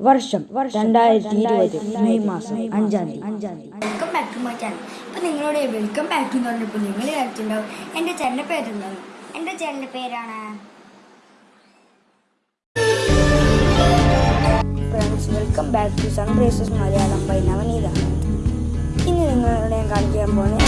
വർഷം രണ്ടായിരത്തി ഇരുപത് മെയ് മാസം അഞ്ചാം തീയതി. അഞ്ചാം തീയതി. Welcome back to my channel. ഇപ്പം നിങ്ങളോട് വെൽക്കം ബാക്ക് എന്ന് പറഞ്ഞപ്പോൾ നിങ്ങൾ കഴിച്ചിട്ടുണ്ടാവും എന്റെ ചേട്ടന്റെ പേരെന്താണ്? എന്റെ ചേട്ടന്റെ പേരാണ് friends welcome back to Sunrises Malayalam by Navaneetha ഇന്ന് നിങ്ങളോട് ഞാൻ കാണിക്കാൻ പോകുന്നത്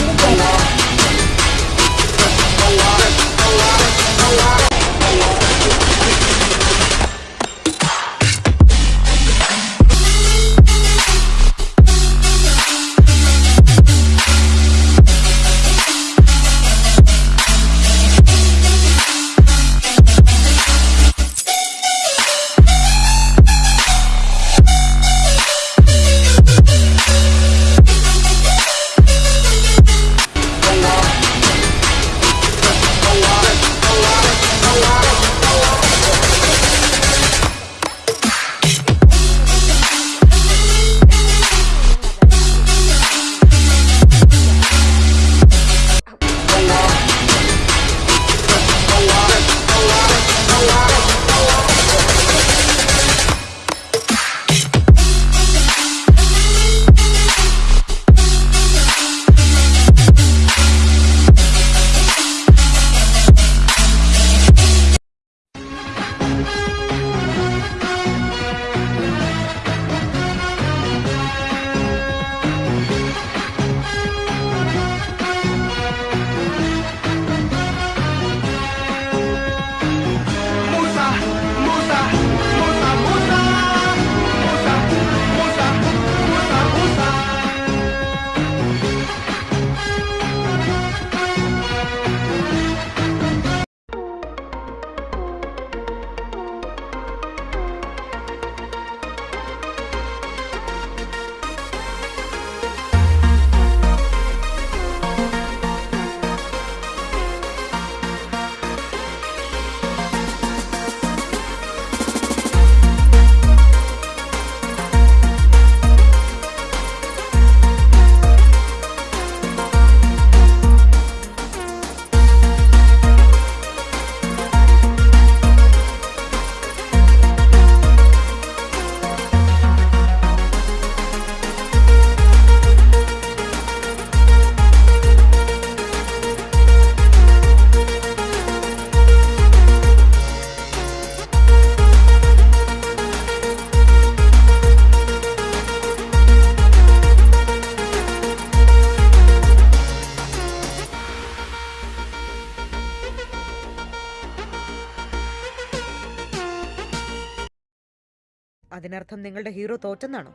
അതിനർത്ഥം നിങ്ങളുടെ ഹീറോ തോറ്റെന്നാണോ?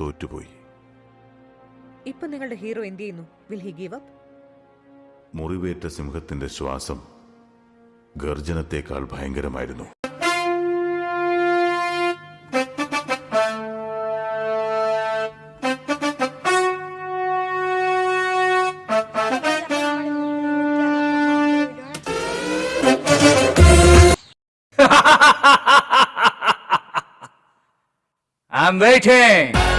തോറ്റുപോയി. ഇപ്പൊ നിങ്ങളുടെ ഹീറോ എന്ത് ചെയ്യുന്നു? വിൽ ഹി ഗീവ് അപ്പ് മുറിവേറ്റ സിംഹത്തിന്റെ ശ്വാസം ഗർജനത്തെക്കാൾ ഭയങ്കരമായിരുന്നു. I'm waiting.